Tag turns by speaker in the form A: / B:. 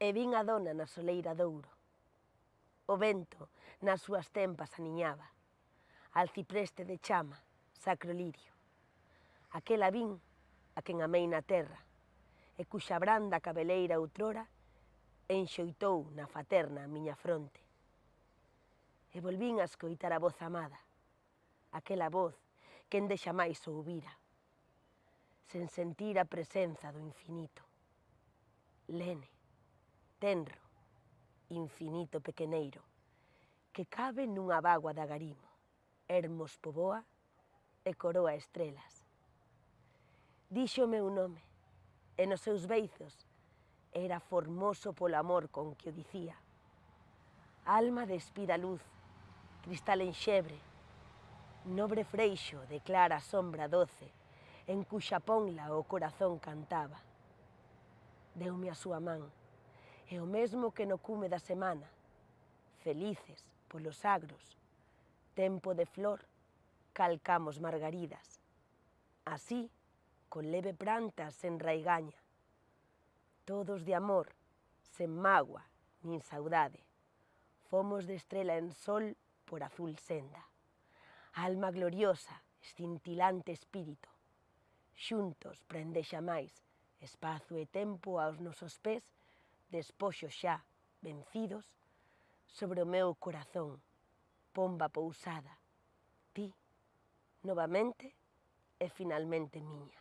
A: e vin a dona na soleira douro. O vento nas súas tempas aniñaba, al cipreste de chama, sacro lirio. Aquela vin a quen amei na terra, e cuxa branda cabeleira outrora enxoitou na faterna a miña fronte. E volvín a escoitar a voz amada, aquela voz que ende xa máis ouvira, sen sentir a presenza do infinito. Lene tenro, infinito pequeneiro, que cabe nunha bagua de agarimo, Hermos poboa e coroa estrelas. Dixo o meu nome, e nos seus beizos era formoso polo amor con que o dicía. Alma de espida luz, cristal enxebre, nobre freixo de clara sombra doce, en cuxa ponla o corazón cantaba. Deume a súa man, e o mesmo que no cume da semana. Felices polos agros, tempo de flor, calcamos margaridas. Así, con leve pranta sen raigaña. Todos de amor, sen magua, nin saudade. Fomos de estrela en sol por azul senda. Alma gloriosa, escintilante espírito. Xuntos prende xa máis espazo e tempo aos nosos pés despoxo xa, vencidos, sobre o meu corazón, pomba pousada, ti, novamente e finalmente miña.